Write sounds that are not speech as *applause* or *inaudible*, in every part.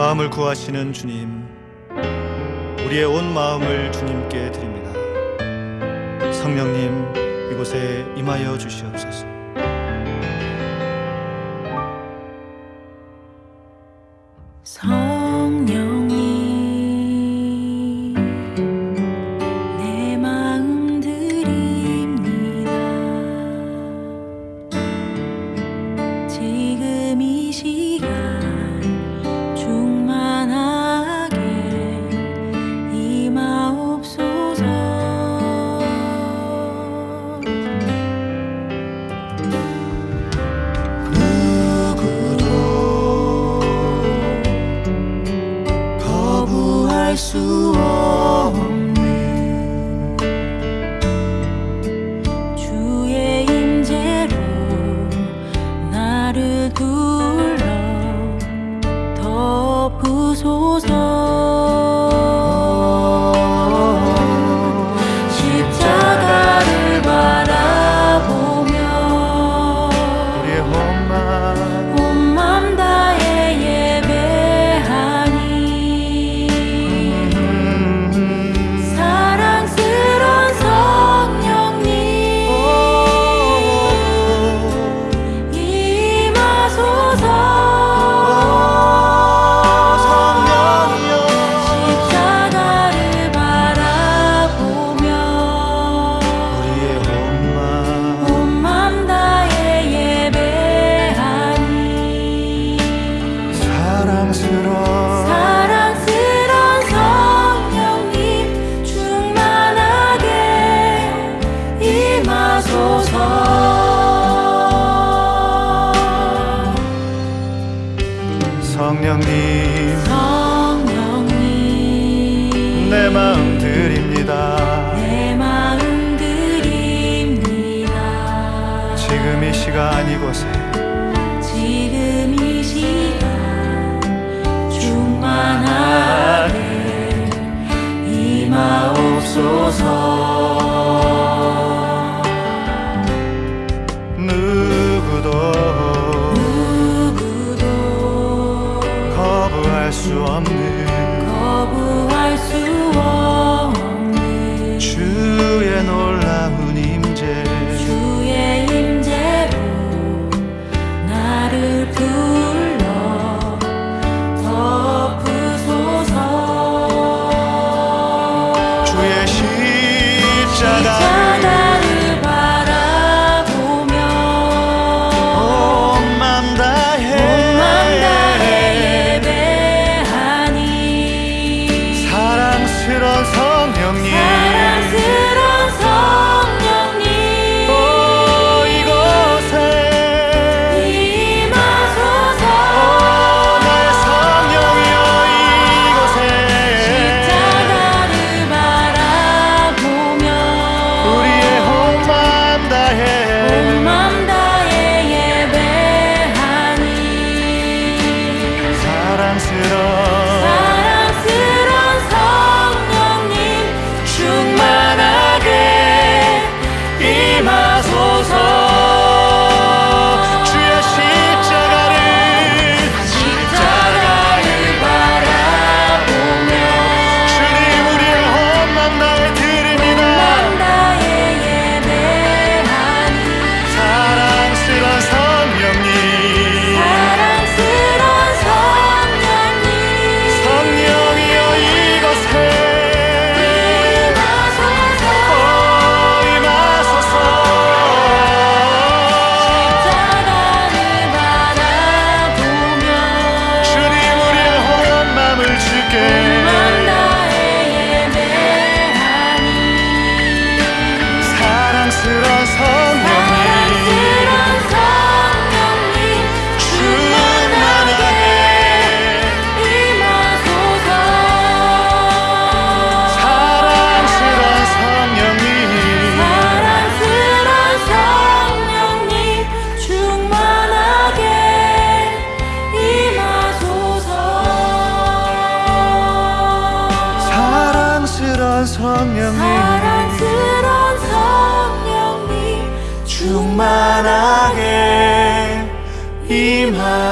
마음을 구하시는 주님 우리의 온 마음을 주님께 드립니다. 성령님 이곳에 임하여 주시옵소서. household.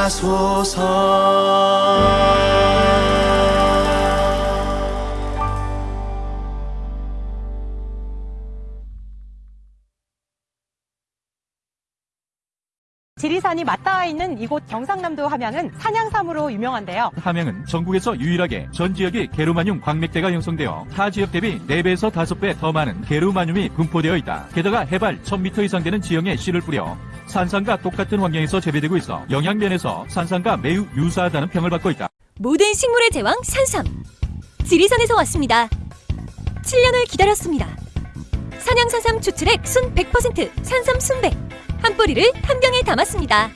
하소서 지리산이 맞닿아 있는 이곳 경상남도 함양은 산양삼으로 유명한데요. 함양은 전국에서 유일하게 전 지역이 게르마늄 광맥대가 형성되어 타 지역 대비 4배에서 5배 더 많은 게르마늄이 분포되어 있다. 게다가 해발 1000m 이상 되는 지형에 씨를 뿌려 산삼과 똑같은 환경에서 재배되고 있어 영양면에서 산삼과 매우 유사하다는 평을 받고 있다. 모든 식물의 제왕 산삼. 지리산에서 왔습니다. 7년을 기다렸습니다. 산양산삼 추출액 순 100% 산삼 순백. 한 뿌리를 한 병에 담았습니다.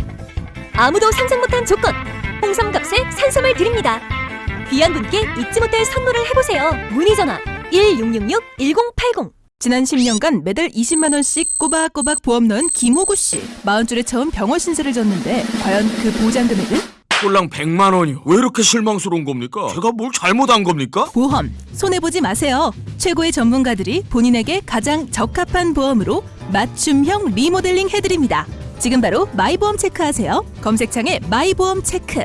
아무도 상상 못한 조건. 홍삼값에 산삼을 드립니다. 귀한 분께 잊지 못할 선물을 해보세요. 문의 전화 1666-1080. 지난 10년간 매달 20만 원씩 꼬박꼬박 보험 넣은 김호구 씨. 마흔 줄에 처음 병원 신세를 졌는데 과연 그 보장 금액은? 꼴랑 100만 원이요. 왜 이렇게 실망스러운 겁니까? 제가 뭘 잘못한 겁니까? 보험 손해 보지 마세요. 최고의 전문가들이 본인에게 가장 적합한 보험으로 맞춤형 리모델링 해드립니다. 지금 바로 마이보험 체크하세요. 검색창에 마이보험 체크.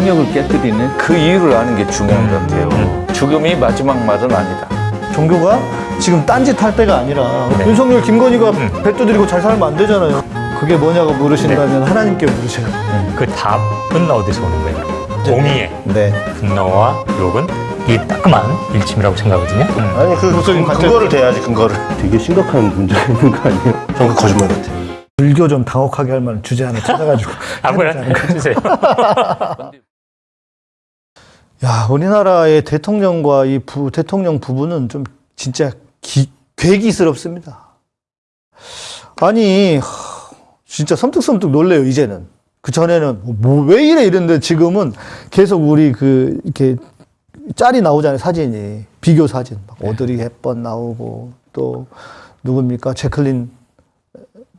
성역을 깨뜨리는 그 이유를 아는 게 중요한 것 같아요. 죽음이 마지막 말은 아니다. 종교가 지금 딴짓 할 때가 아니라 윤석열, 김건희가 배 두드리고 잘 살면 안 되잖아요. 그게 뭐냐고 물으신다면 하나님께 물으세요. 그 답은 어디서 오는 거예요? 공의의 네. 분노와 욕은 이 따끔한 일침이라고 생각하거든요. 아니 그 그쪽인 근거를 대야지 근거를 되게 심각한 문제가 있는 거 아니에요? 저는 거짓말 같아 불교 좀 당혹하게 할 만한 주제 하나 찾아가지고 *laughs* 아무거나 해주세요. *laughs* *laughs* 야 우리나라의 대통령과 이 부, 대통령 부부는 좀 진짜 기, 괴기스럽습니다. 아니 하, 진짜 섬뜩섬뜩 놀래요 이제는. 그 전에는 뭐 왜 이래 이랬는데 지금은 계속 우리 그 이렇게 짤이 나오잖아요 사진이 비교 사진 막 오드리 헵번 나오고 또 누굽니까 제클린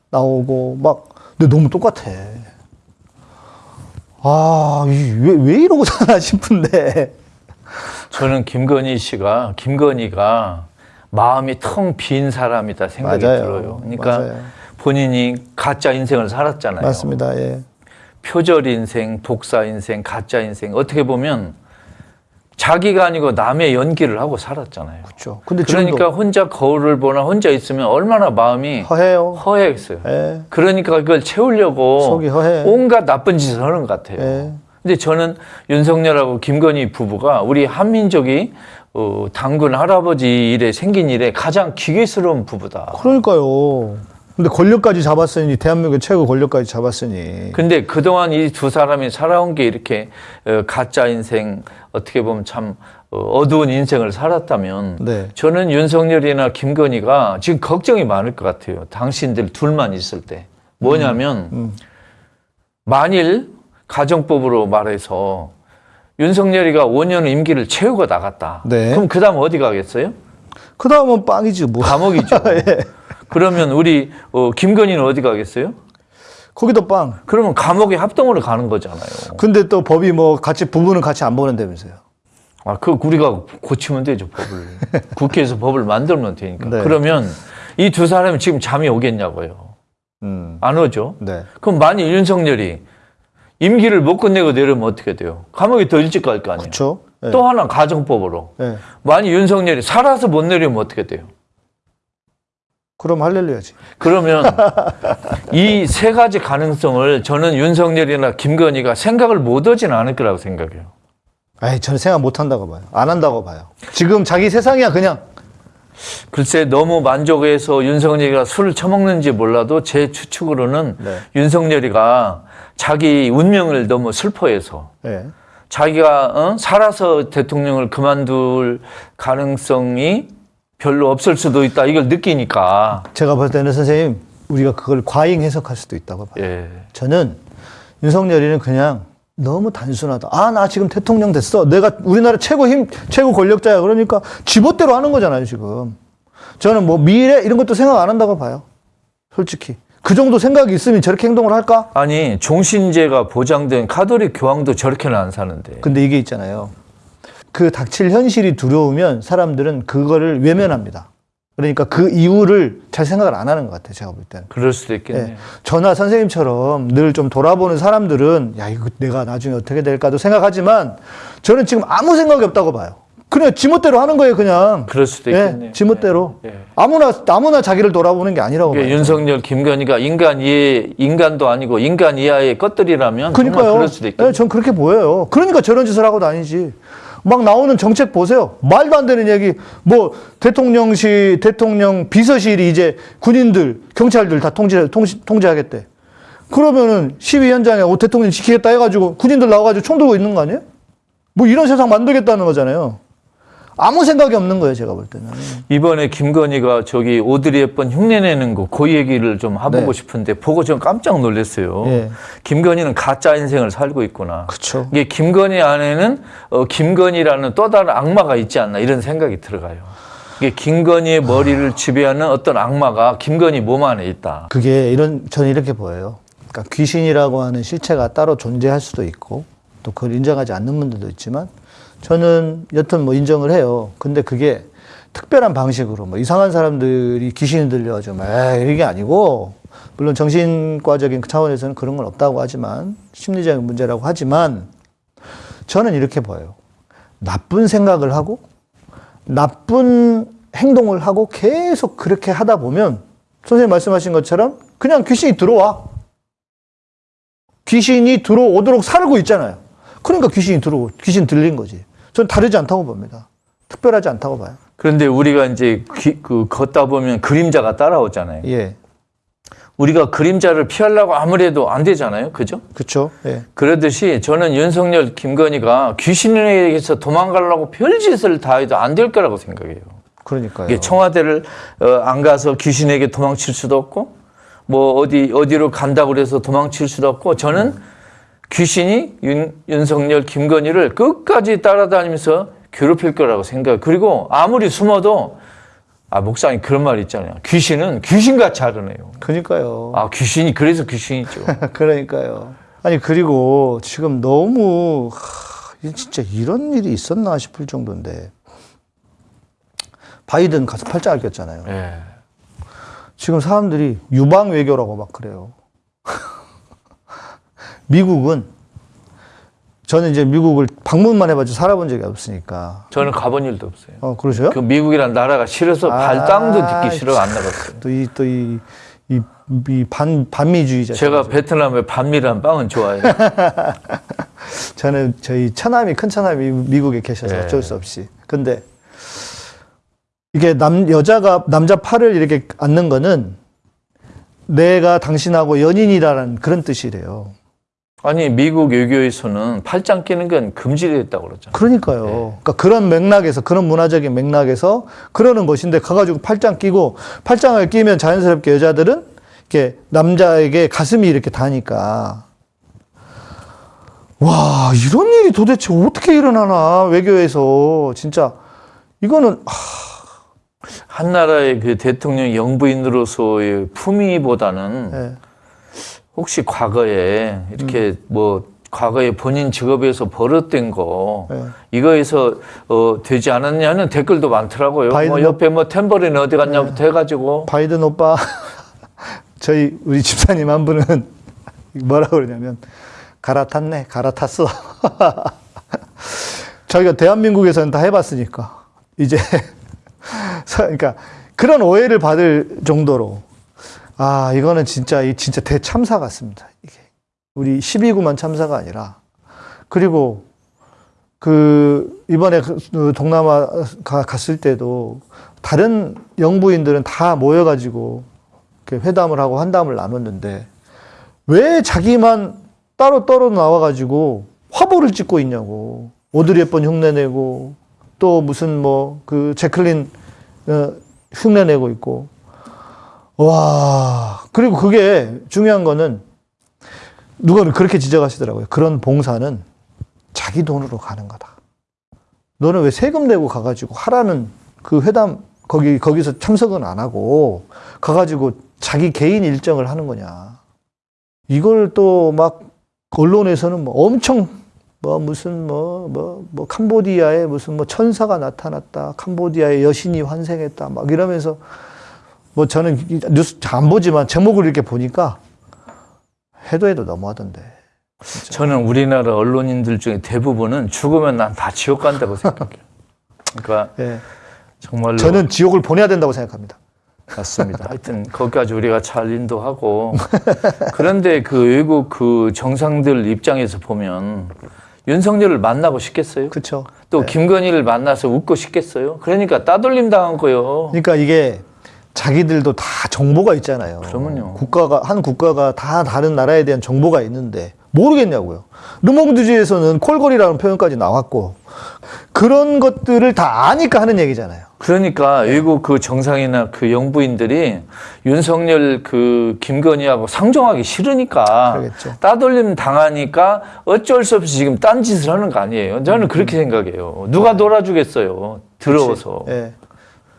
나오고 막 근데 너무 똑같아. 아, 왜, 왜 이러고 *laughs* 사나 싶은데. 저는 김건희 씨가 김건희가 마음이 텅 빈 사람이다 생각이 맞아요. 들어요. 그러니까 맞아요. 본인이 가짜 인생을 살았잖아요. 맞습니다. 예. 표절 인생, 독사 인생, 가짜 인생 어떻게 보면 자기가 아니고 남의 연기를 하고 살았잖아요. 그렇죠. 근데 그러니까 혼자 거울을 보나 혼자 있으면 얼마나 마음이 허해요. 허해했어요. 예. 그러니까 그걸 채우려고 속이 허해. 온갖 나쁜 짓을 하는 것 같아요. 예. 근데 저는 윤석열하고 김건희 부부가 우리 한민족이 어, 당군 할아버지 일에 생긴 일에 가장 기괴스러운 부부다. 그러니까요. 근데 권력까지 잡았으니 대한민국 최고 권력까지 잡았으니 근데 그동안 이 두 사람이 살아온 게 이렇게 어, 가짜 인생 어떻게 보면 참 어, 어두운 인생을 살았다면 네. 저는 윤석열이나 김건희가 지금 걱정이 많을 것 같아요. 당신들 둘만 있을 때. 뭐냐면 음. 만일 가정법으로 말해서 윤석열이가 5년 임기를 채우고 나갔다. 네. 그럼 그다음 어디 가겠어요? 그 다음은 빵이지 뭐. 감옥이죠. *laughs* 예. 그러면 우리 어, 김건희는 어디 가겠어요? 거기도 빵. 그러면 감옥에 합동으로 가는 거잖아요. 근데 또 법이 뭐 같이 부부는 같이 안 보낸다면서요. 아, 그 우리가 고치면 되죠, 법을. *laughs* 국회에서 법을 만들면 되니까. 네. 그러면 이 두 사람이 지금 잠이 오겠냐고요. 음. 안 오죠? 네. 그럼 만일 윤석열이 임기를 못 끝내고 내려면 어떻게 돼요? 감옥에 더 일찍 갈 거 아니에요? 그렇죠. 예. 또 하나 가정법으로. 예. 만일 윤석열이 살아서 못 내려면 어떻게 돼요? 그럼 할렐루야지. 그러면 이 세 가지 가능성을 저는 윤석열이나 김건희가 생각을 못 하진 않을 거라고 생각해요. 아이, 저는 생각 못 한다고 봐요. 안 한다고 봐요. 지금 자기 세상이야, 그냥. 글쎄 너무 만족해서 윤석열이가 술을 처먹는지 몰라도 제 추측으로는 네. 윤석열이가 자기 운명을 너무 슬퍼해서 예. 자기가 어? 살아서 대통령을 그만둘 가능성이 별로 없을 수도 있다 이걸 느끼니까 제가 볼 때는 선생님, 우리가 그걸 과잉 해석할 수도 있다고 봐요. 예. 저는 윤석열이는 그냥 너무 단순하다. 아, 나 지금 대통령 됐어. 내가 우리나라 최고 힘, 최고 권력자야. 그러니까 지멋대로 하는 거잖아요, 지금. 저는 뭐 미래 이런 것도 생각 안 한다고 봐요. 솔직히. 그 정도 생각이 있으면 저렇게 행동을 할까? 아니 종신제가 보장된 카톨릭 교황도 저렇게는 안 사는데 근데 이게 있잖아요. 그 닥칠 현실이 두려우면 사람들은 그거를 외면합니다. 그러니까 그 이유를 잘 생각을 안 하는 것 같아요. 제가 볼 때는. 그럴 수도 있겠네요. 예. 저나 선생님처럼 늘 좀 돌아보는 사람들은 야 이거 내가 나중에 어떻게 될까도 생각하지만 저는 지금 아무 생각이 없다고 봐요. 그냥 지멋대로 하는 거예요, 그냥. 그럴 수도 예, 있겠네요. 지멋대로. 예, 예. 아무나 아무나 자기를 돌아보는 게 아니라고 이게 봐요. 윤석열, 김건희가 인간 이해, 인간도 아니고 인간 이하의 것들이라면 그러니까요. 그럴 수도 있겠네요. 예, 전 그렇게 보여요. 그러니까 저런 짓을 하고 다니지. 막 나오는 정책 보세요. 말도 안 되는 얘기. 뭐 대통령실, 대통령 비서실이 이제 군인들, 경찰들 다 통제, 통시, 통제하겠대. 그러면은 시위 현장에 오, 대통령 지키겠다 해가지고 군인들 나와가지고 총 들고 있는 거 아니에요? 뭐 이런 세상 만들겠다는 거잖아요. 아무 생각이 없는 거예요, 제가 볼 때는. 이번에 김건희가 저기 오드리 헵번 흉내내는 거, 그 얘기를 좀 해보고 네. 싶은데 보고 좀 깜짝 놀랐어요. 예. 김건희는 가짜 인생을 살고 있구나. 그쵸. 이게 김건희 안에는 어, 김건희라는 또 다른 악마가 있지 않나 이런 생각이 들어가요. 이게 김건희의 머리를 지배하는 어떤 악마가 김건희 몸 안에 있다. 그게 이런, 저는 이렇게 보여요. 그러니까 귀신이라고 하는 실체가 따로 존재할 수도 있고 또 그걸 인정하지 않는 분들도 있지만 저는 여튼 뭐 인정을 해요. 근데 그게 특별한 방식으로 뭐 이상한 사람들이 귀신이 들려가지고 막 이게 아니고 물론 정신과적인 차원에서는 그런 건 없다고 하지만 심리적인 문제라고 하지만 저는 이렇게 보여요. 나쁜 생각을 하고 나쁜 행동을 하고 계속 그렇게 하다 보면 선생님 말씀하신 것처럼 그냥 귀신이 들어와. 귀신이 들어오도록 살고 있잖아요. 그러니까 귀신이 들어오, 귀신 들린 거지. 전 다르지 않다고 봅니다. 특별하지 않다고 봐요. 그런데 우리가 이제 귀- 그 걷다 보면 그림자가 따라오잖아요. 예. 우리가 그림자를 피하려고 아무래도 안 되잖아요. 그죠? 그쵸. 예. 그러듯이 저는 윤석열, 김건희가 귀신에게서 도망가려고 별짓을 다 해도 안 될 거라고 생각해요. 그러니까요. 청와대를 어, 안 가서 귀신에게 도망칠 수도 없고 뭐 어디 어디로 간다고 그래서 도망칠 수도 없고 저는 귀신이 윤, 윤석열 김건희를 끝까지 따라다니면서 괴롭힐 거라고 생각해요. 그리고 아무리 숨어도 아 목사님 그런 말 있잖아요. 귀신은 귀신같이 하르네요. 그러니까요. 아 귀신이 그래서 귀신이죠. *laughs* 그러니까요. 아니, 그리고 지금 너무, 하, 진짜 이런 일이 있었나 싶을 정도인데. 바이든 가서 팔짱을 꼈잖아요. 예. 지금 사람들이 유방 외교라고 막 그래요. 미국은 저는 이제 미국을 방문만 해봤지 살아본 적이 없으니까. 저는 가본 일도 없어요. 어 그러세요? 그 미국이란 나라가 싫어서 아, 발땅도 듣기 싫어 안 나갔어요. 또 이또이이 반 반미주의자. 제가 베트남의 반미란 빵은 좋아해요. *laughs* 저는 저희 처남이 큰 처남이 미국에 계셔서 예. 어쩔 수 없이. 근데 이게 남 여자가 남자 팔을 이렇게 안는 거는 내가 당신하고 연인이라는 그런 뜻이래요. 아니 미국 외교에서는 팔짱 끼는 건 금지됐다고 그러잖아요. 그러니까요. 그러니까 그런 맥락에서 그런 문화적인 맥락에서 그러는 것인데 가가지고 팔짱 끼고 팔짱을 끼면 자연스럽게 여자들은 이렇게 남자에게 가슴이 이렇게 다니까 와 이런 일이 도대체 어떻게 일어나나 외교에서 진짜 이거는 한 나라의 그 대통령 영부인으로서의 품위보다는 예. 혹시 과거에 이렇게 뭐 과거에 본인 직업에서 버릇된 거 예. 이거에서 어, 되지 않았냐는 댓글도 많더라고요. 뭐 옆에 뭐 탬버린 어디 갔냐부터 해가지고. 바이든 오빠 *laughs* 저희 우리 집사님 한 분은 *laughs* 뭐라 그러냐면 갈아탔네 갈아탔어. *laughs* 저희가 대한민국에서는 다 해봤으니까. 이제 서- 그러니까 그런 오해를 받을 정도로 아 이거는 진짜 이 진짜 대참사 같습니다 이게. 우리 12구만 참사가 아니라. 그리고 그 이번에 그 동남아 가 갔을 때도 다른 영부인들은 다 모여가지고 회담을 하고 한담을 나눴는데 왜 자기만 따로 따로 나와가지고 화보를 찍고 있냐고. 오드리 헵번 흉내내고 또 무슨 뭐 그 제클린 어, 흉내내고 있고 와 그리고 그게 중요한 거는 누가 그렇게 지적하시더라고요 그런 봉사는 자기 돈으로 가는 거다. 너는 왜 세금 내고 가가지고 하라는 그 회담 거기 거기서 참석은 안 하고 가가지고 자기 개인 일정을 하는 거냐? 이걸 또 막 언론에서는 뭐 엄청 뭐 무슨 뭐뭐뭐 캄보디아에 무슨 뭐 천사가 나타났다. 캄보디아에 여신이 환생했다. 막 이러면서 뭐 저는 이 뉴스 잘 안 보지만 제목을 이렇게 보니까 해도 해도 너무하던데. 저는 우리나라 언론인들 중에 대부분은 죽으면 난 다 지옥 간다고 생각해요. 그러니까 예. 정말로 저는 지옥을 보내야 된다고 생각합니다. 맞습니다. *laughs* 하여튼 거기까지 우리가 잘 인도하고 그런데 그 외국 그 정상들 입장에서 보면 윤석열을 만나고 싶겠어요? 그렇죠. 또 김건희를 만나서 웃고 싶겠어요? 그러니까 따돌림 당한 거예요. 그러니까 이게 자기들도 다 정보가 있잖아요. 그러면요. 국가가 한 국가가 다 다른 나라에 대한 정보가 있는데 모르겠냐고요. 르몽드주에서는 콜걸이라는 표현까지 나왔고 그런 것들을 다 아니까 하는 얘기잖아요. 그러니까 외국 그 정상이나 그 영부인들이 윤석열 그 김건희하고 상종하기 싫으니까 그러겠죠. 따돌림 당하니까 어쩔 수 없이 지금 딴 짓을 하는 거 아니에요. 저는 그렇게 생각해요. 누가 놀아주겠어요. 더러워서. 예.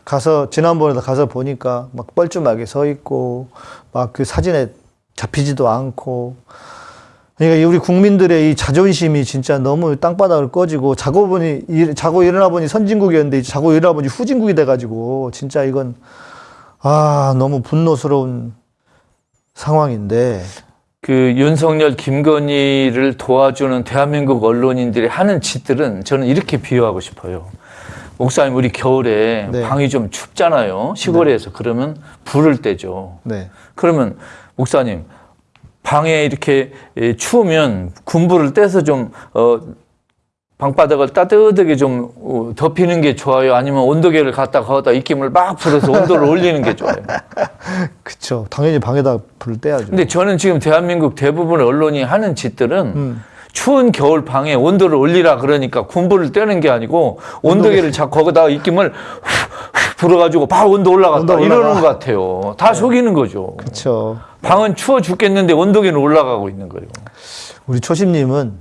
가서 지난번에도 가서 보니까 막 뻘쭘하게 서 있고 막 그 사진에 잡히지도 않고 그러니까 이 우리 국민들의 이 자존심이 진짜 너무 땅바닥을 꺼지고 자고 보니 일- 자고 일어나 보니 선진국이었는데 자고 일어나 보니 후진국이 돼가지고 진짜 이건 아 너무 분노스러운 상황인데 그 윤석열 김건희를 도와주는 대한민국 언론인들이 하는 짓들은 저는 이렇게 비유하고 싶어요. 목사님 우리 겨울에 네. 방이 좀 춥잖아요. 시골에서 그러면 불을 떼죠. 네 그러면 목사님 방에 이렇게 예, 추우면 군불을 떼서 좀 어, 방바닥을 따뜻하게 좀 어, 덮이는 게 좋아요. 아니면 온도계를 갖다 거기다 입김을 막 불어서 온도를 올리는 게 좋아요. *laughs* 그쵸 당연히 방에다 불을 떼야죠. 근데 저는 지금 대한민국 대부분의 언론이 하는 짓들은 음. 추운 겨울 방에 온도를 올리라 그러니까 군불을 떼는 게 아니고 온도계를 자꾸 거기다가 입김을 불어가지고 방 온도 올라갔다 온도 올라가. 이러는 것 같아요. 다 속이는 거죠. 그쵸. 방은 추워 죽겠는데 온도계는 올라가고 있는 거예요. 우리 초심님은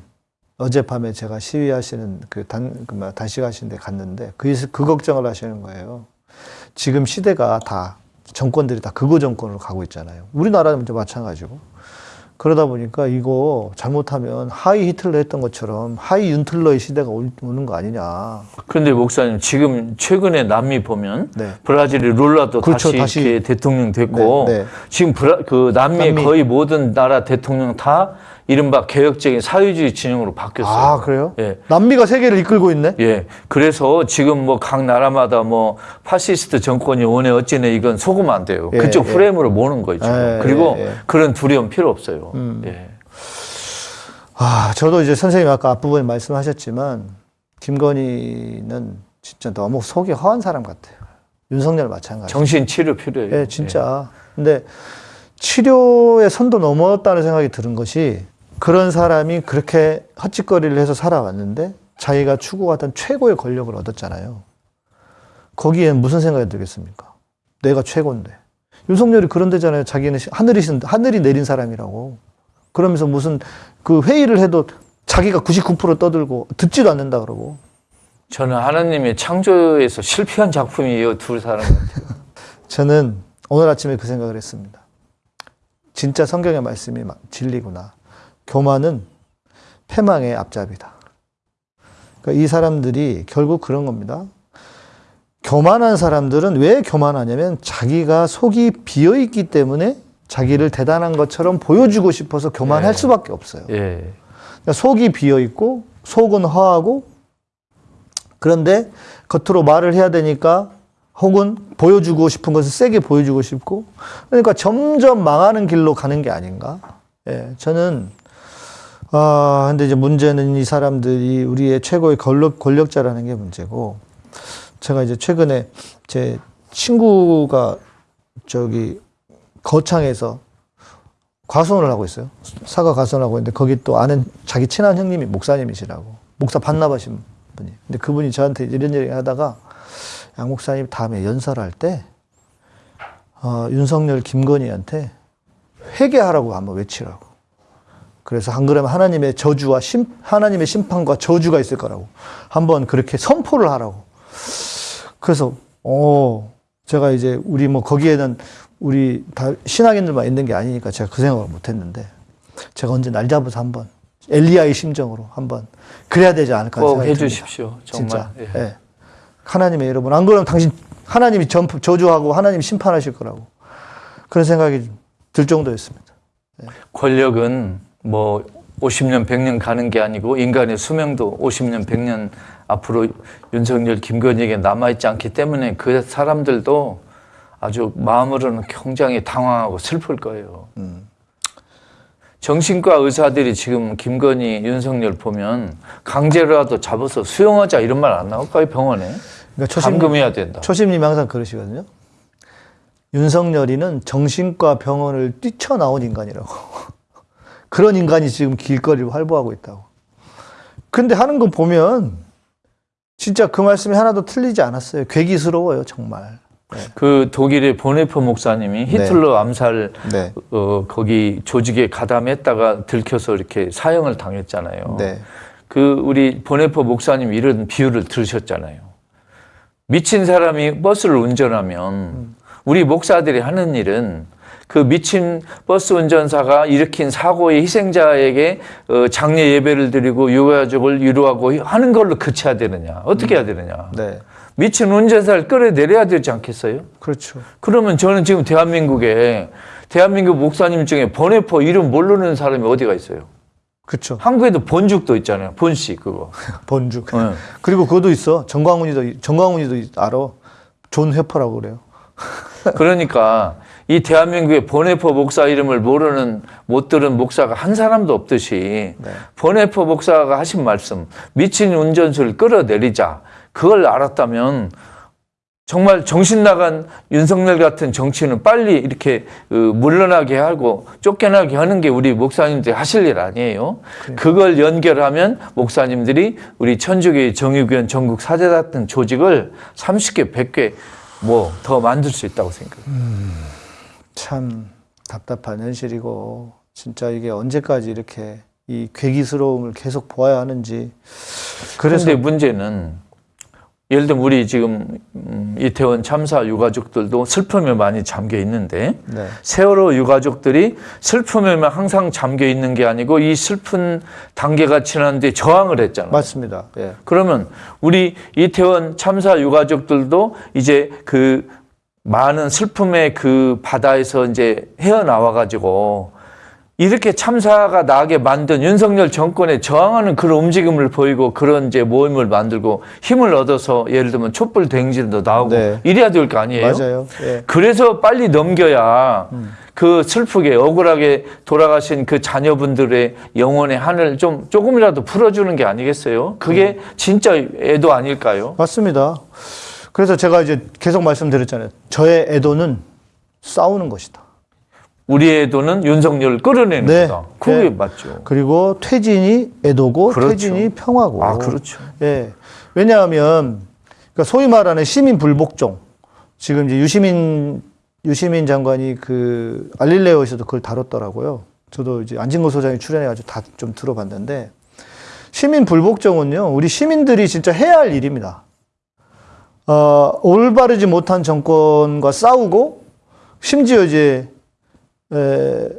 어젯밤에 제가 시위하시는 그 단, 그 뭐야, 단식하시는 데 갔는데 그, 그 걱정을 하시는 거예요. 지금 시대가 다 정권들이 다 극우 정권으로 가고 있잖아요. 우리나라는 마찬가지고. 그러다 보니까 이거 잘못하면 하일 히틀러 했던 것처럼 하일 윤틀러의 시대가 올- 오는 거 아니냐. 그런데 목사님 지금 최근에 남미 보면 네. 브라질이 룰라도 그렇죠, 다시, 다시. 이렇게 대통령 됐고 네, 네. 지금 브라, 그 남미의 남미. 거의 모든 나라 대통령 다 이른바 개혁적인 사회주의 진영으로 바뀌었어요. 아, 그래요? 예. 남미가 세계를 이끌고 있네? 예. 그래서 지금 뭐 각 나라마다 뭐 파시스트 정권이 뭐네 어쩌네 이건 속으면 안 돼요. 예, 그쪽 예. 프레임으로 모는 거죠. 예, 그리고 예, 예. 그런 두려움 필요 없어요. 음. 예. 아, 저도 이제 선생님 아까 앞부분에 말씀하셨지만 김건희는 진짜 너무 속이 허한 사람 같아요. 윤석열 마찬가지. 정신 치료 필요해요. 예, 진짜. 근데 치료의 선도 넘었다는 생각이 드는 것이 그런 사람이 그렇게 헛짓거리를 해서 살아왔는데 자기가 추구하던 최고의 권력을 얻었잖아요. 거기에 무슨 생각이 들겠습니까? 내가 최고인데. 윤석열이 그런 데잖아요. 자기는 시- 하늘이, 신- 하늘이 내린 사람이라고. 그러면서 무슨 그 회의를 해도 자기가 99% 떠들고 듣지도 않는다 그러고. 저는 하나님의 창조에서 실패한 작품이에요. 둘 사람 같아요. *laughs* 저는 오늘 아침에 그 생각을 했습니다. 진짜 성경의 말씀이 마- 진리구나. 교만은 패망의 앞잡이다. 그러니까 이 사람들이 결국 그런 겁니다. 교만한 사람들은 왜 교만하냐면 자기가 속이 비어 있기 때문에 자기를 대단한 것처럼 보여주고 싶어서 교만할 예. 수밖에 없어요. 예. 그러니까 속이 비어 있고 속은 허하고 그런데 겉으로 말을 해야 되니까 혹은 보여주고 싶은 것을 세게 보여주고 싶고 그러니까 점점 망하는 길로 가는 게 아닌가? 예, 저는 아 근데 이제 문제는 이 사람들이 우리의 최고의 권력 권력자라는 게 문제고 제가 이제 최근에 제 친구가 저기 거창에서 과수원을 하고 있어요. 사과 과수원을 하고 있는데 거기 또 아는 자기 친한 형님이 목사님이시라고 목사 반납하신 분이. 근데 그분이 저한테 이런 얘기 하다가 양 목사님 다음에 연설할 때 어, 윤석열 김건희한테 회개하라고 한번 외치라고. 그래서 한 그러면 하나님의 저주와 심, 하나님의 심판과 저주가 있을 거라고. 한번 그렇게 선포를 하라고. 그래서 어 제가 이제 우리 뭐 거기에는 우리 다 신앙인들만 있는 게 아니니까 제가 그 생각을 못 했는데 제가 언제 날 잡아서 한번 엘리야의 심정으로 한번 그래야 되지 않을까 꼭 생각이 듭니다. 해주십시오. 정말. 진짜. 예. 예. 하나님의 여러분 안 그러면 당신 하나님이 전 저주하고 하나님이 심판하실 거라고 그런 생각이 들 정도였습니다. 권력은 뭐 50년, 100년 가는 게 아니고 인간의 수명도 50년, 100년 앞으로 윤석열, 김건희에게 남아있지 않기 때문에 그 사람들도 아주 마음으로는 굉장히 당황하고 슬플 거예요. 정신과 의사들이 지금 김건희, 윤석열 보면 강제로라도 잡아서 수용하자 이런 말 안 나올까요, 병원에? 그러니까 초심, 감금해야 된다. 초심님이 항상 그러시거든요. 윤석열이는 정신과 병원을 뛰쳐나온 인간이라고. 그런 인간이 지금 길거리를 활보하고 있다고. 근데 하는 거 보면 진짜 그 말씀이 하나도 틀리지 않았어요. 괴기스러워요, 정말. 그 독일의 보네퍼 목사님이 히틀러 암살 네. 어, 거기 조직에 가담했다가 들켜서 이렇게 사형을 당했잖아요. 네. 그 우리 보네퍼 목사님 이런 비유를 들으셨잖아요. 미친 사람이 버스를 운전하면 우리 목사들이 하는 일은 그 미친 버스 운전사가 일으킨 사고의 희생자에게 어, 장례 예배를 드리고 유가족을 위로하고 하는 걸로 그쳐야 되느냐? 어떻게 해야 되느냐? 네. 미친 운전사를 끌어내려야 되지 않겠어요? 그렇죠. 그러면 저는 지금 대한민국에 대한민국 목사님 중에 보네퍼 이름 모르는 사람이 어디가 있어요? 그렇죠. 한국에도 본죽도 있잖아요. 본씨 그거. *laughs* 번죽. 네. 그리고 그것도 있어. 정광훈이도, 정광훈이도 알아. 본회퍼라고 그래요. 그러니까 이 대한민국의 본회퍼 목사 이름을 모르는 못 들은 목사가 한 사람도 없듯이 네. 본회퍼 목사가 하신 말씀 미친 운전수를 끌어내리자 그걸 알았다면 정말 정신 나간 윤석열 같은 정치인은 빨리 이렇게 어, 물러나게 하고 쫓겨나게 하는 게 우리 목사님들이 하실 일 아니에요. 그걸 연결하면 목사님들이 우리 천주교의 정의구현 전국 사제 같은 조직을 30개, 100개 뭐 더 만들 수 있다고 생각해요. 참 답답한 현실이고 진짜 이게 언제까지 이렇게 이 괴기스러움을 계속 보아야 하는지 그래서 그런데 문제는 예를 들면 우리 지금 음, 이태원 참사 유가족들도 슬픔에 많이 잠겨 있는데 네. 세월호 유가족들이 슬픔에만 항상 잠겨 있는 게 아니고 이 슬픈 단계가 지났는데 저항을 했잖아요. 맞습니다. 예. 그러면 우리 이태원 참사 유가족들도 이제 그 많은 슬픔의 그 바다에서 이제 헤어나와 가지고 이렇게 참사가 나게 만든 윤석열 정권에 저항하는 그런 움직임을 보이고 그런 이제 모임을 만들고 힘을 얻어서 예를 들면 촛불 대행진도 나오고 네. 이래야 될 거 아니에요? 맞아요. 예. 그래서 빨리 넘겨야 그 슬프게 억울하게 돌아가신 그 자녀분들의 영혼의 한을 좀 조금이라도 풀어주는 게 아니겠어요? 그게 진짜 애도 아닐까요? 맞습니다. 그래서 제가 이제 계속 말씀드렸잖아요. 저의 애도는 싸우는 것이다. 우리의 애도는 윤석열을 끌어내는 네. 거다. 그게 네. 맞죠. 그리고 퇴진이 애도고 그렇죠. 퇴진이 평화고. 아, 그렇죠. 예. 왜냐하면 그러니까 소위 말하는 시민 불복종 지금 이제 유시민 유시민 장관이 그 알릴레오에서도 그걸 다뤘더라고요. 저도 이제 안진걸 소장이 출연해가지고 다 좀 들어봤는데 시민 불복종은요 우리 시민들이 진짜 해야 할 일입니다. 어, 올바르지 못한 정권과 싸우고 심지어 이제 에,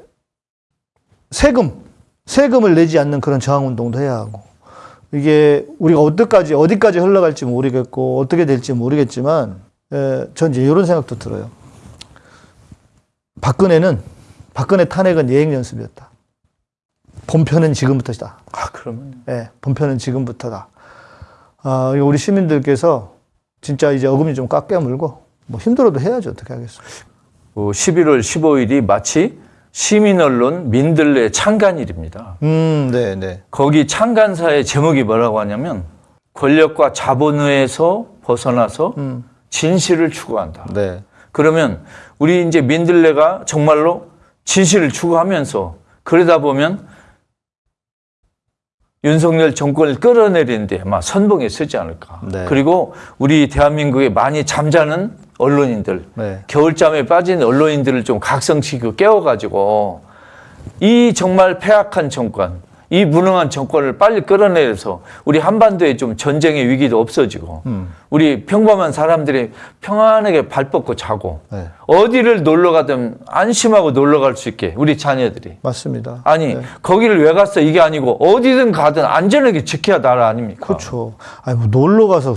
세금 세금을 내지 않는 그런 저항 운동도 해야 하고 이게 우리가 어디까지 어디까지 흘러갈지 모르겠고 어떻게 될지 모르겠지만 에, 전 이제 이런 생각도 들어요. 박근혜는 박근혜 탄핵은 예행 연습이었다. 본편은 지금부터다. 아, 그러면 예, 본편은 지금부터다. 아, 우리 시민들께서 진짜 이제 어금니 좀 깎여 물고 뭐 힘들어도 해야죠. 어떻게 하겠어요. 어, 11월 15일이 마치 시민 언론 민들레 창간일입니다. 음, 네, 네. 거기 창간사의 제목이 뭐라고 하냐면 권력과 자본에서 벗어나서 음, 진실을 추구한다. 네. 그러면 우리 이제 민들레가 정말로 진실을 추구하면서 그러다 보면 윤석열 정권을 끌어내리는데 아마 선봉에 서지 않을까. 네. 그리고 우리 대한민국에 많이 잠자는 언론인들, 네. 겨울잠에 빠진 언론인들을 좀 각성시키고 깨워가지고 이 정말 폐악한 정권, 이 무능한 정권을 빨리 끌어내서 우리 한반도에 좀 전쟁의 위기도 없어지고 음. 우리 평범한 사람들이 평안하게 발 뻗고 자고 네. 어디를 놀러 가든 안심하고 놀러 갈 수 있게 우리 자녀들이 맞습니다. 아니 네. 거기를 왜 갔어 이게 아니고 어디든 가든 안전하게 지켜야 나라 아닙니까? 그렇죠. 아니 뭐 놀러 가서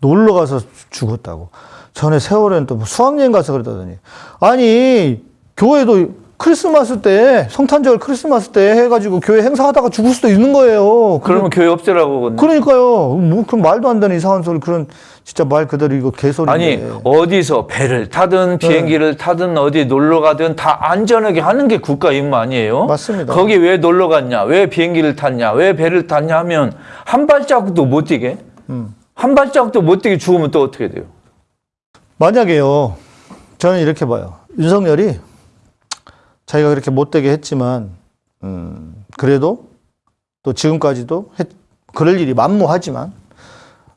놀러 가서 죽었다고. 전에 세월에는 또뭐 수학여행 가서 그러더니 아니 교회도 크리스마스 때 성탄절 크리스마스 때 해가지고 교회 행사하다가 죽을 수도 있는 거예요. 그러면 교회 없애라고 그러니까요. 뭐 그런 말도 안 되는 이상한 소리 그런 진짜 말 그대로 이거 개소리인데. 아니 어디서 배를 타든 네. 비행기를 타든 어디 놀러 가든 다 안전하게 하는 게 국가 임무 아니에요? 맞습니다. 거기 왜 놀러 갔냐? 왜 비행기를 탔냐? 왜 배를 탔냐 하면 한 발자국도 못 뛰게 음. 한 발자국도 못 뛰게 죽으면 또 어떻게 돼요? 만약에요. 저는 이렇게 봐요. 윤석열이 자기가 그렇게 못되게 했지만, 음, 그래도 또 지금까지도 했, 그럴 일이 만무하지만,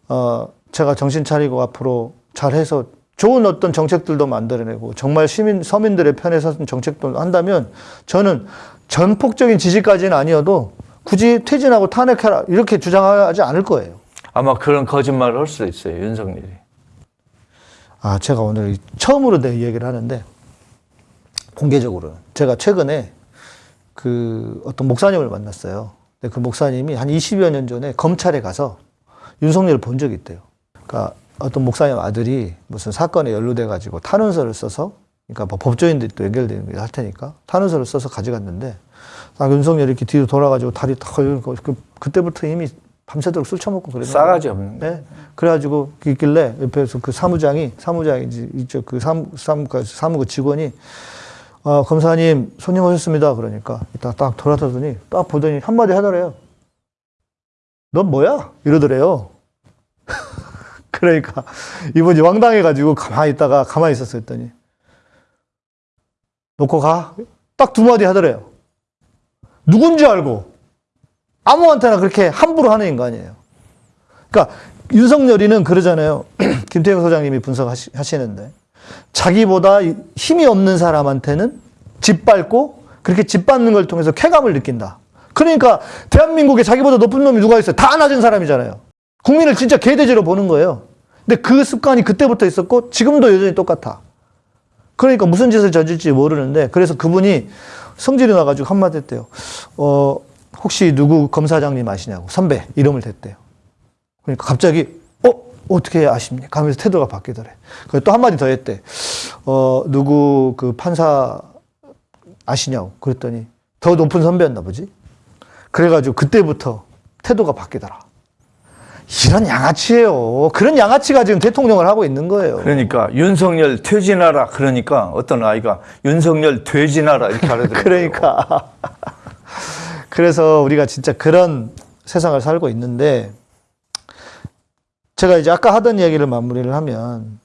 어, 제가 정신 차리고 앞으로 잘해서 좋은 어떤 정책들도 만들어내고 정말 시민, 서민들의 편에 서는 정책도 한다면 저는 전폭적인 지지까지는 아니어도 굳이 퇴진하고 탄핵해라 이렇게 주장하지 않을 거예요. 아마 그런 거짓말을 할 수도 있어요 윤석열이. 아, 제가 오늘 처음으로 내 얘기를 하는데, 공개적으로. 제가 최근에 그 어떤 목사님을 만났어요. 근데 그 목사님이 한 20여 년 전에 검찰에 가서 윤석열을 본 적이 있대요. 그러니까 어떤 목사님 아들이 무슨 사건에 연루돼 가지고 탄원서를 써서, 그러니까 뭐 법조인들이 또 연결되는 게 할 테니까 탄원서를 써서 가져갔는데, 딱 윤석열이 이렇게 뒤로 돌아가지고 다리 탁 걸리고, 그, 그때부터 이미 밤새도록 술 처먹고 그랬나 싸가지 없는 거. 네. 그래가지고 있길래 옆에서 그 사무장이 사무장이 이쪽 그 사무 사무 사무그 직원이 어, 검사님 손님 오셨습니다. 그러니까 이따 딱 돌아서더니 딱 보더니 한마디 하더래요. 넌 뭐야? 이러더래요. *laughs* 그러니까 이분이 황당해가지고 가만히 있다가 가만히 있었어 했더니 놓고 가. 딱 두 마디 하더래요. 누군지 알고 아무한테나 그렇게 함부로 하는 인간이에요. 그러니까 윤석열이는 그러잖아요. *clears throat* 김태형 소장님이 분석하시는데 자기보다 힘이 없는 사람한테는 짓밟고 그렇게 짓밟는 걸 통해서 쾌감을 느낀다. 그러니까 대한민국에 자기보다 높은 놈이 누가 있어요? 다 낮은 사람이잖아요. 국민을 진짜 개돼지로 보는 거예요. 근데 그 습관이 그때부터 있었고 지금도 여전히 똑같아. 그러니까 무슨 짓을 저질지 모르는데 그래서 그분이 성질이 나가지고 한마디 했대요. 어, 혹시 누구 검사장님 아시냐고 선배 이름을 댔대요. 그러니까 갑자기 어 어떻게 아십니까? 하면서 태도가 바뀌더래. 또 한마디 더 했대. 어 누구 그 판사 아시냐고 그랬더니 더 높은 선배였나 보지. 그래가지고 그때부터 태도가 바뀌더라. 이런 양아치예요. 그런 양아치가 지금 대통령을 하고 있는 거예요. 그러니까 윤석열 퇴진하라 그러니까 어떤 아이가 윤석열 퇴진하라 이렇게 하더라고요. *laughs* 그러니까. 그래서 우리가 진짜 그런 세상을 살고 있는데, 제가 이제 아까 하던 얘기를 마무리를 하면,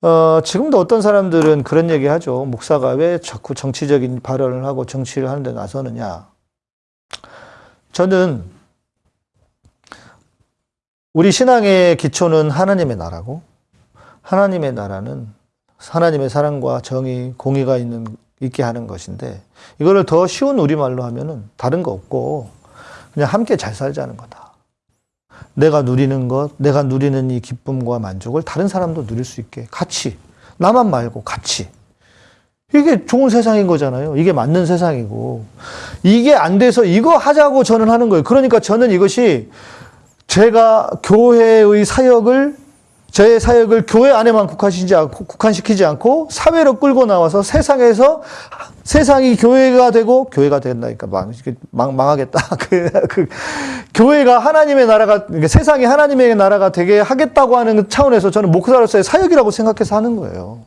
어, 지금도 어떤 사람들은 그런 얘기 하죠. 목사가 왜 자꾸 정치적인 발언을 하고 정치를 하는데 나서느냐. 저는 우리 신앙의 기초는 하나님의 나라고, 하나님의 나라는 하나님의 사랑과 정의, 공의가 있는, 있게 하는 것인데, 이거를 더 쉬운 우리말로 하면은 다른 거 없고, 그냥 함께 잘 살자는 거다. 내가 누리는 것, 내가 누리는 이 기쁨과 만족을 다른 사람도 누릴 수 있게 같이, 나만 말고 같이. 이게 좋은 세상인 거잖아요. 이게 맞는 세상이고. 이게 안 돼서 이거 하자고 저는 하는 거예요. 그러니까 저는 이것이 제가 교회의 사역을 제 사역을 교회 안에만 국한시키지 않고, 국한시키지 않고 사회로 끌고 나와서 세상에서 세상이 교회가 되고 교회가 된다니까 망, 망 망하겠다. *laughs* 그, 그 교회가 하나님의 나라가 그러니까 세상이 하나님의 나라가 되게 하겠다고 하는 차원에서 저는 목사로서의 사역이라고 생각해서 하는 거예요.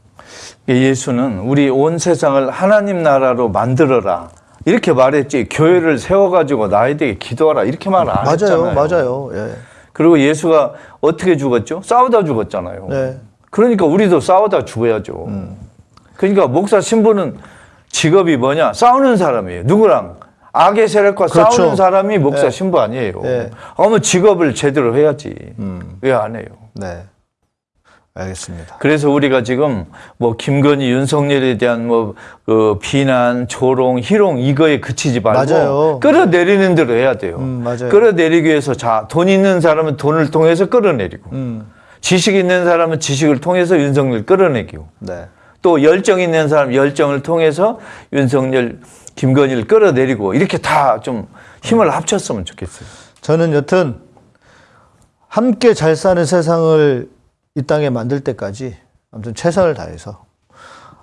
예수는 우리 온 세상을 하나님 나라로 만들어라. 이렇게 말했지 교회를 세워가지고 나에게 기도하라 이렇게 말안 맞아요, 했잖아요. 맞아요. 예. 그리고 예수가 어떻게 죽었죠? 싸우다 죽었잖아요. 네. 그러니까 우리도 싸우다 죽어야죠. 음. 그러니까 목사 신부는 직업이 뭐냐? 싸우는 사람이에요. 누구랑? 악의 세력과 그렇죠. 싸우는 사람이 목사 네. 신부 아니에요. 네. 아무 직업을 제대로 해야지. 왜안 해요? 네. 알겠습니다. 그래서 우리가 지금 뭐 김건희, 윤석열에 대한 뭐 그 비난, 조롱, 희롱 이거에 그치지 말고 맞아요. 끌어내리는 대로 해야 돼요. 음, 맞아요. 끌어내리기 위해서 자, 돈 있는 사람은 돈을 통해서 끌어내리고 음, 지식 있는 사람은 지식을 통해서 윤석열 끌어내기고 네. 또 열정 있는 사람 열정을 통해서 윤석열, 김건희를 끌어내리고 이렇게 다 좀 힘을 합쳤으면 좋겠어요. 저는 여튼 함께 잘 사는 세상을 이 땅에 만들 때까지 아무튼 최선을 다해서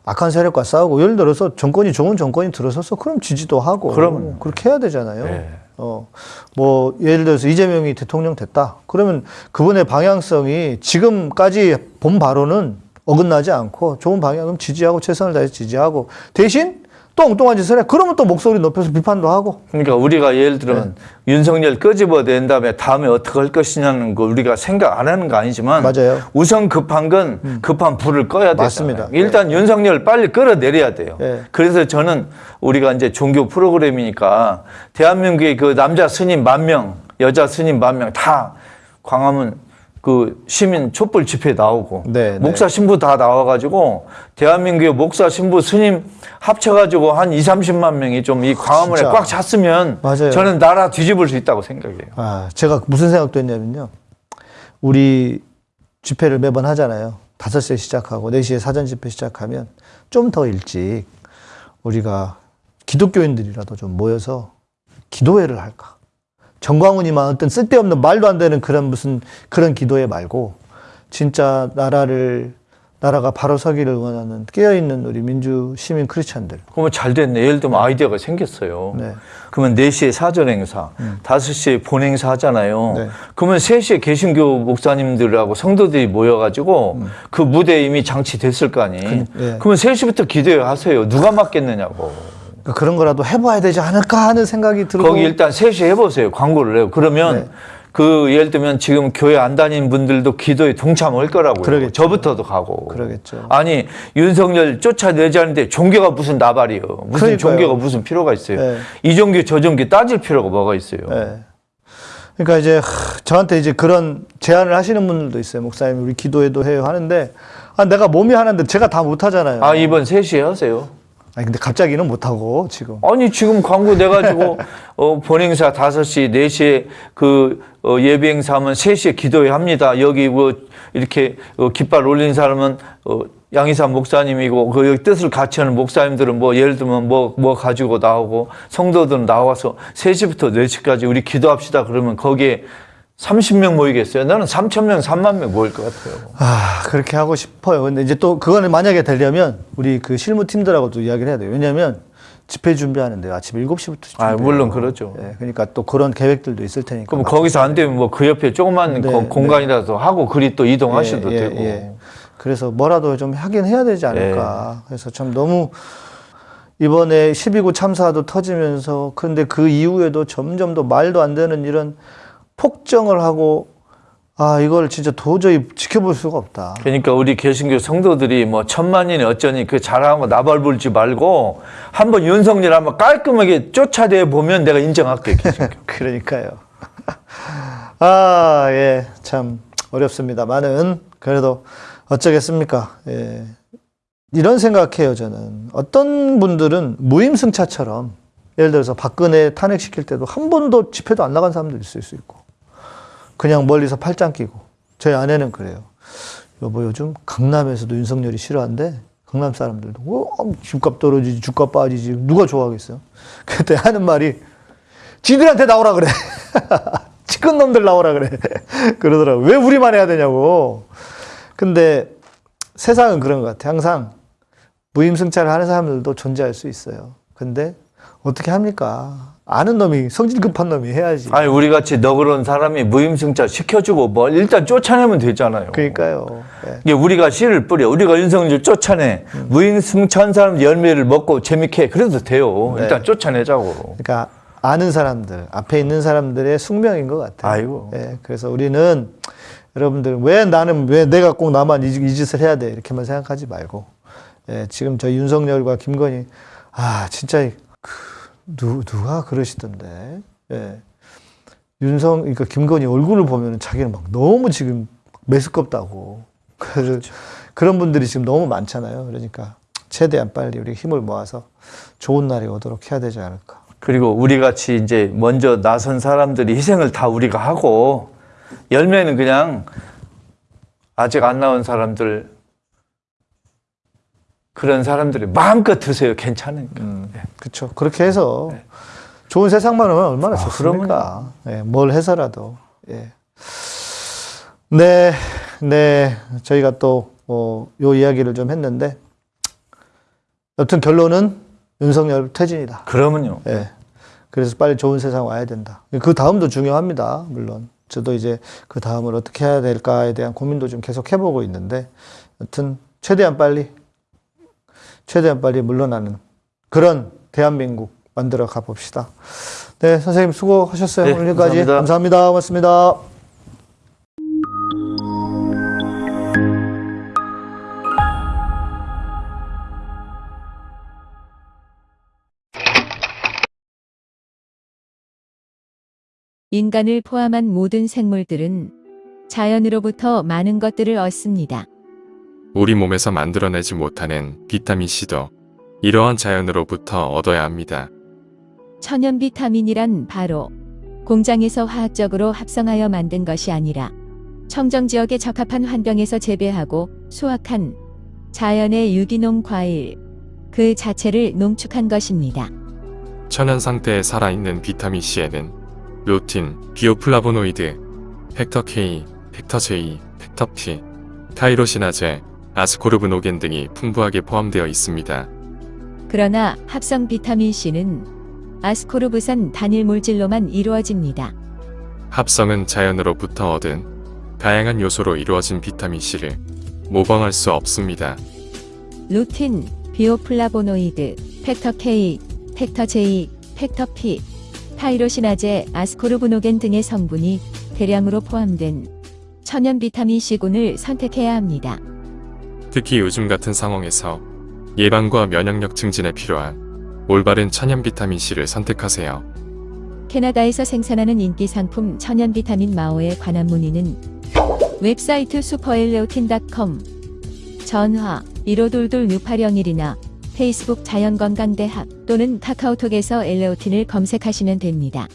악한 세력과 싸우고 예를 들어서 정권이 좋은 정권이 들어서서 그럼 지지도 하고 그러면. 그렇게 해야 되잖아요. 네. 어, 뭐 예를 들어서 이재명이 대통령 됐다. 그러면 그분의 방향성이 지금까지 본 바로는 어긋나지 않고 좋은 방향은 지지하고 최선을 다해서 지지하고 대신 또 엉뚱한 짓을 해. 그러면 또 목소리 높여서 비판도 하고 그러니까 우리가 예를 들면 네. 윤석열 끄집어낸 다음에 다음에 어떻게 할 것이냐는 거 우리가 생각 안 하는 거 아니지만 맞아요. 음. 우선 급한 건 급한 불을 꺼야 되잖아요. 맞습니다. 일단 윤석열 빨리 끌어내려야 돼요. 네. 그래서 저는 우리가 이제 종교 프로그램이니까 대한민국의 그 남자 스님 만 명, 여자 스님 만 명 다 광화문 그 시민 촛불 집회 나오고 네, 네. 목사 신부 다 나와가지고 대한민국의 목사 신부 스님 합쳐가지고 한 2, 30만 명이 좀 이 광화문에 진짜. 꽉 찼으면 맞아요. 저는 나라 뒤집을 수 있다고 생각해요. 아, 제가 무슨 생각도 했냐면요. 우리 집회를 매번 하잖아요. 5시에 시작하고 4시에 사전 집회 시작하면 좀 더 일찍 우리가 기독교인들이라도 좀 모여서 기도회를 할까. 정광훈이만 어떤 쓸데없는 말도 안 되는 그런 무슨 그런 기도회 말고 진짜 나라를 나라가 바로 서기를 원하는 깨어있는 우리 민주 시민 크리스찬들. 그러면 잘 됐네. 예를 들면 아이디어가 생겼어요. 네. 그러면 4시에 사전 행사, 5시에 본 행사 하잖아요. 네. 그러면 3시에 개신교 목사님들하고 성도들이 모여가지고 그 무대에 이미 장치됐을 거 아니에요. 음. 그, 예. 그러면 3시부터 기도회 하세요. 누가 맡겠느냐고. 그러니까 그런 거라도 해봐야 되지 않을까 하는 생각이 들고. 거기 일단 3시에 해보세요. 광고를 해요. 그러면 네. 그 예를 들면 지금 교회 안 다니는 분들도 기도에 동참할 거라고요. 그러겠죠. 저부터도 가고. 그러겠죠. 아니 윤석열 쫓아내자는데 종교가 무슨 나발이요. 무슨 그러니까요. 종교가 무슨 필요가 있어요. 네. 이 종교 저 종교 따질 필요가 뭐가 있어요. 예. 그러니까 이제 하, 저한테 이제 그런 제안을 하시는 분들도 있어요. 목사님 우리 기도회도 해요 하는데 아 내가 몸이 하는데 제가 다 못 하잖아요. 아 이번 3시에 하세요. 아니 근데 갑자기는 못 하고 지금. 아니 지금 광고 내가지고 *laughs* 어, 본행사 5시, 4시에 그 어, 예비 행사 하면 3시에 기도회 합니다. 여기 뭐 이렇게 어, 깃발 올린 사람은 어, 양희삼 목사님이고 그 여기 뜻을 같이 하는 목사님들은 뭐 예를 들면 뭐뭐 가지고 나오고 성도들은 나와서 3시부터 4시까지 우리 기도합시다 그러면 거기에 30명 모이겠어요? 나는 3천 명, 3만 명 모일 것 같아요. 아 그렇게 하고 싶어요. 근데 이제 또 그거는 만약에 되려면 우리 그 실무 팀들하고도 이야기를 해야 돼요. 왜냐하면 집회 준비하는데 아침 7시부터 아, 물론 그렇죠. 예, 그러니까 또 그런 계획들도 있을 테니까. 그럼 거기서 안 되면 뭐 그 옆에 조그만 네, 거- 네. 공간이라도 하고 그리 또 이동하셔도 예, 예, 되고. 예. 그래서 뭐라도 좀 하긴 해야 되지 않을까. 그래서 참 너무 이번에 12구 참사도 터지면서 그런데 그 이후에도 점점 더 말도 안 되는 이런 폭정을 하고 아 이걸 진짜 도저히 지켜볼 수가 없다. 그러니까 우리 개신교 성도들이 뭐 천만이니 어쩌니 그 잘하고 나발 불지 말고 한번 윤석열 한번 깔끔하게 쫓아내 보면 내가 인정할게 개신교. *laughs* 그러니까요. *laughs* 아, 예, 참 어렵습니다만은 그래도 어쩌겠습니까? 예. 이런 생각해요, 저는. 어떤 분들은 무임승차처럼 예를 들어서 박근혜 탄핵시킬 때도 한 번도 집회도 안 나간 사람도 있을 수 있고 그냥 멀리서 팔짱 끼고 저희 아내는 그래요. 여보 요즘 강남에서도 윤석열이 싫어한대. 강남 사람들도 어, 집값 떨어지지 주가 빠지지 누가 좋아하겠어요? 그때 하는 말이 지들한테 나오라 그래. *laughs* 치킨 놈들 나오라 그래. *laughs* 그러더라고. 왜 우리만 해야 되냐고. 근데 세상은 그런 것 같아. 항상 무임승차를 하는 사람들도 존재할 수 있어요. 근데 어떻게 합니까? 아는 놈이 성질 급한 놈이 해야지. 아니 우리 같이 너그러운 사람이 무임승차 시켜주고 뭐 일단 쫓아내면 되잖아요. 그러니까요. 예. 이게 우리가 씨를 뿌려 우리가 윤석열 쫓아내 무임승차한 사람 열매를 먹고 재밌게 해. 그래도 돼요. 네. 일단 쫓아내자고. 그러니까 아는 사람들, 앞에 있는 사람들의 숙명인 것 같아요. 아이고. 예, 그래서 우리는 여러분들 왜 나는 왜 내가 꼭 나만 이, 이 짓을 해야 돼 이렇게만 생각하지 말고 예, 지금 저 윤석열과 김건희 아 진짜 그, 누, 누가 그러시던데 예. 윤성 그러니까 김건희 얼굴을 보면 자기는 막 너무 지금 메스껍다고 그, 그런 분들이 지금 너무 많잖아요. 그러니까 최대한 빨리 우리 힘을 모아서 좋은 날이 오도록 해야 되지 않을까. 그리고 우리 같이 이제 먼저 나선 사람들이 희생을 다 우리가 하고 열매는 그냥 아직 안 나온 사람들 그런 사람들이 마음껏 드세요. 괜찮으니까. 그렇죠. 그렇게 해서 좋은 세상만 오면 얼마나 아, 좋습니까? 예, 뭘 해서라도. 예. 네, 네. 저희가 또, 어, 요 이야기를 좀 했는데, 여튼 결론은 윤석열 퇴진이다. 그러면요. 예. 그래서 빨리 좋은 세상 와야 된다. 그 다음도 중요합니다. 물론. 저도 이제 그 다음을 어떻게 해야 될까에 대한 고민도 좀 계속 해보고 있는데, 여튼 최대한 빨리, 최대한 빨리 물러나는 그런 대한민국 만들어 가봅시다. 네, 선생님 수고하셨어요. 네, 오늘 여기까지. 감사합니다. 감사합니다. 고맙습니다. 인간을 포함한 모든 생물들은 자연으로부터 많은 것들을 얻습니다. 우리 몸에서 만들어내지 못하는 비타민C도 이러한 자연으로부터 얻어야 합니다. 천연 비타민이란 바로 공장에서 화학적으로 합성하여 만든 것이 아니라 청정 지역에 적합한 환경에서 재배하고 수확한 자연의 유기농 과일 그 자체를 농축한 것입니다. 천연 상태에 살아있는 비타민C에는 루틴, 비오플라보노이드, factor K, factor J, factor P, 타이로시나제, 아스코르브노겐 등이 풍부하게 포함되어 있습니다. 그러나 합성 비타민 C는 아스코르브산 단일 물질로만 이루어집니다. 합성은 자연으로부터 얻은 다양한 요소로 이루어진 비타민C를 모방할 수 없습니다. 루틴, 비오플라보노이드, factor K, factor J, factor P, 타이로시나제, 아스코르브노겐 등의 성분이 대량으로 포함된 천연 비타민 C군을 선택해야 합니다. 특히 요즘 같은 상황에서 예방과 면역력 증진에 필요한 올바른 천연 비타민C를 선택하세요. 캐나다에서 생산하는 인기 상품 천연 비타민 마오에 관한 문의는 웹사이트 슈퍼엘레오틴.com 전화 1522-6801이나 페이스북 자연건강대학 또는 카카오톡에서 엘레오틴을 검색하시면 됩니다.